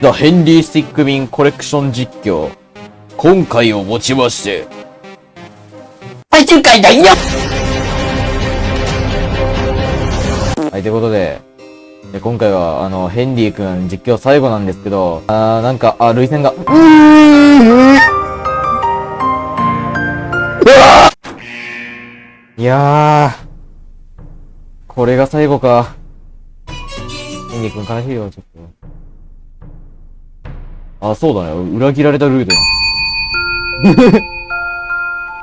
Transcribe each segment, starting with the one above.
ザ・ヘンリー・スティックミンコレクション実況。今回をもちまして、最終回だよはい、ということで、で今回は、あの、ヘンリーくん実況最後なんですけど、あー、なんか、あ、涙腺が、うーうわーいやー、これが最後か。ヘンリーくん悲しいよ、ちょっと。あ、そうだね。裏切られたルート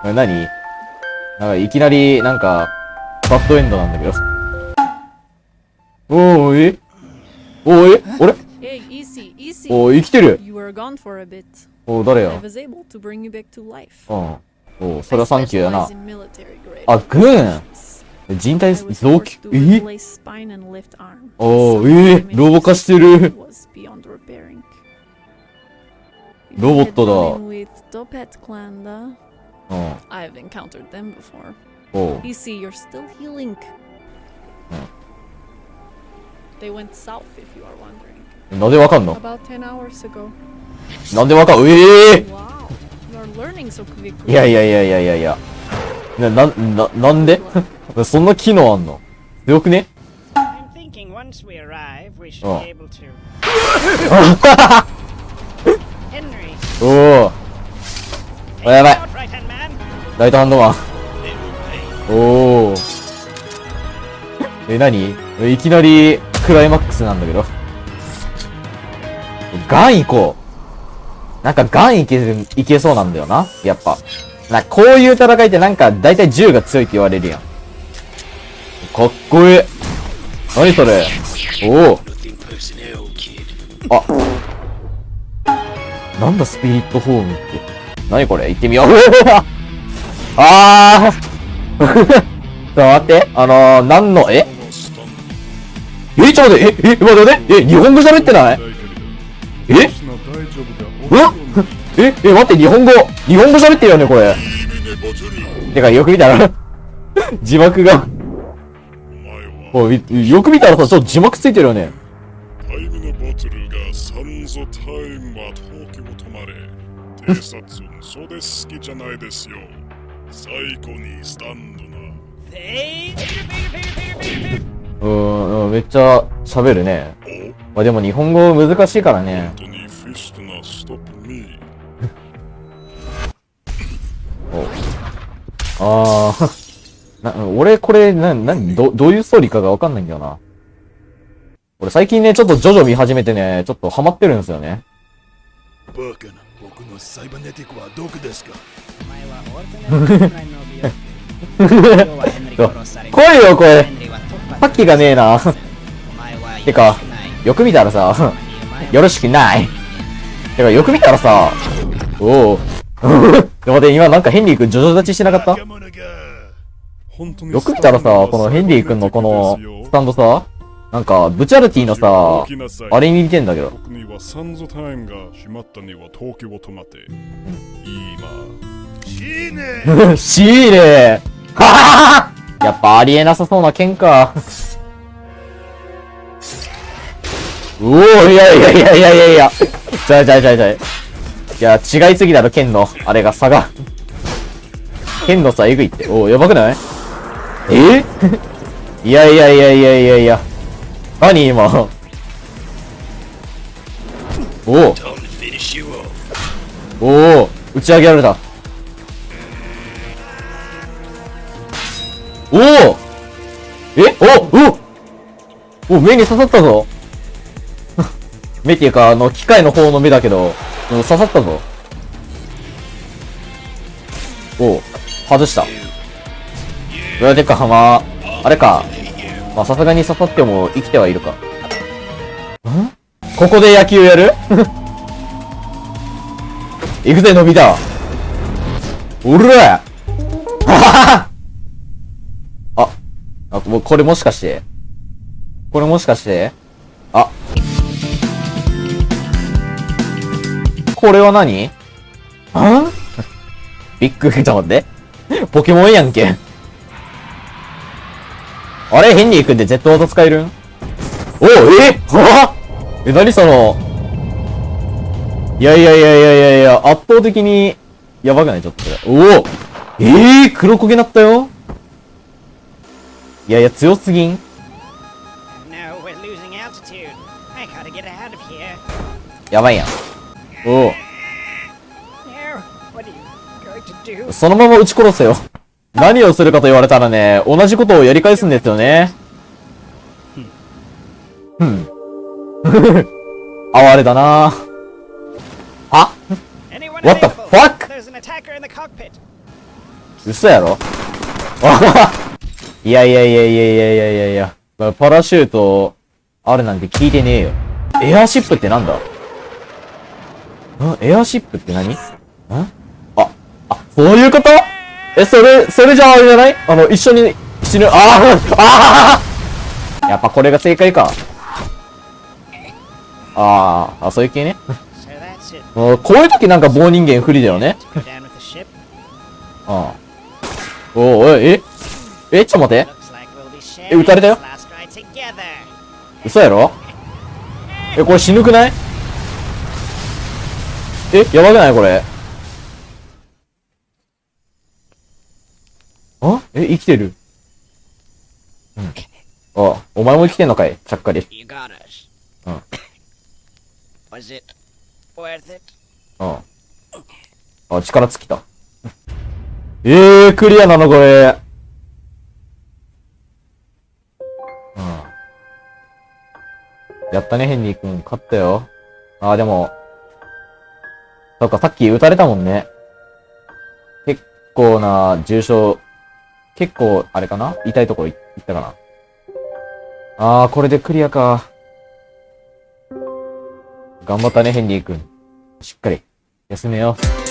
や。なになんか、いきなり、なんか、バッドエンドなんだけど。おーい。おーい。あれおー、生きてる。おー、誰や？うん。おー、それはサンキューだな。あ、軍？人体臓器、え？おー、えー、ロボ化してる。ロボットだ uh, うん。I've encountered them before. おう。Easy, you're still healing. Hmm. They went south, if you are wondering. なんでわかんの About 10 hours ago. なんでわかんええ Wow, you are learning so quickly. いやいやいやいやいやいや。な、な、な、なんでそんな機能あんの強くね I'm thinking once we arrive, we should Oh. be able to. おお。やばいライトハンドマン。おお。え、何？いきなりクライマックスなんだけど。ガン行こう。なんかガンいける、いけそうなんだよな。やっぱ。な、こういう戦いってなんか大体銃が強いって言われるやん。かっこいい。何それ？おお。あ。なんだスピリットホームって。何これ？行ってみよう。あー ちょっと待って。あのー、なんの、え？え、ちょっと待って、え、え、待って待って、え、日本語喋ってない？え？うんえ、え、待って、日本語、日本語喋ってるよね、これ。てか、よく見たら、字幕が。よく見たらさ、ちょっと字幕ついてるよね。偵察そうです好きじゃないですよ。最後にスタンドな。うーん、うんめっちゃ喋るね。おまあ、でも日本語難しいからね。本当に。あー。な、俺これ、な、なに、ど、どういうストーリーかがわかんないんだよな。俺最近ね、ちょっとジョジョ見始めてね、ちょっとハマってるんですよね。バカな僕のサイバネティックはどこですか？お前はオルタネートクライの美容今日はヘンリー殺され来いよ、これヘンリーがねえな。てかよく見たらさ、よろしくない。てか、よく見たらさ、おお。でも待って、今なんかヘンリー君ジョジョ立ちしてなかった？よく見たらさ、このヘンリー君のこのスタンドさ、なんか、ブチャルティのさ、あれに似てんだけど。僕にはサンゾタイムが閉まったには東京を止まって。今。いいねシーはははやっぱありえなさそうな剣か。う おー、いやいやいやいやいやいや。ちゃいちゃいちゃいちゃい。いや、違いすぎだろ、剣の。あれが差が。剣のさ、えぐいって。おー、やばくない？え？いやいやいやいやいやいや。何今？おお。おお、打ち上げられた。おおえ？おおお目に刺さったぞ目っていうか、あの、機械の方の目だけど、刺さったぞ。おう外した。うわ、でか、まあ、あれか。まあ、さすがに刺さっても生きてはいるか。ん？ここで野球やる？行くぜ、伸びた。おらあ あ、あ、もうこれもしかしてこれもしかしてあ。これは何？あびっくり、ちょっと待って。ポケモンやんけ。あれヘンリー君で Z 技使えるん？おうえ？は？え、何その、いやいやいやいやいやいや、圧倒的に、やばくない？ちょっと。おおえ？えー、黒焦げなったよ？いやいや、強すぎん？やばいやん。お?おそのまま撃ち殺せよ。何をするかと言われたらね、同じことをやり返すんですよね。うん。哀れだなあ What the fuck? 嘘やろ？い やいやいやいやいやいやいやいや。まあパラシュート、あるなんて聞いてねえよ。エアシップってなんだ？ん？エアシップって何？ん？あ、あ、そういうこと？え、それ、それじゃああれじゃない？あの、一緒に死ぬ、あーあーやっぱこれが正解か。あー、あ、そういう系ね。うこういう時なんか棒人間不利だよね。ああ。おおい、え？え、ちょっと待って。え、撃たれたよ.嘘やろ？え、これ死ぬくない？え、やばくない？これ。あ？え、生きてる？うん。あ、お前も生きてんのかい？ちゃっかり。You got us. Oh. Was it worth it? うん。あ、力尽きた。えー、クリアなのこれ。うん。やったね、ヘンリー君。勝ったよ。あー、でも、そっか、さっき撃たれたもんね。結構な重傷、結構、あれかな？痛いところ行ったかな？あー、これでクリアか。頑張ったね、ヘンリー君。しっかり、休めよう。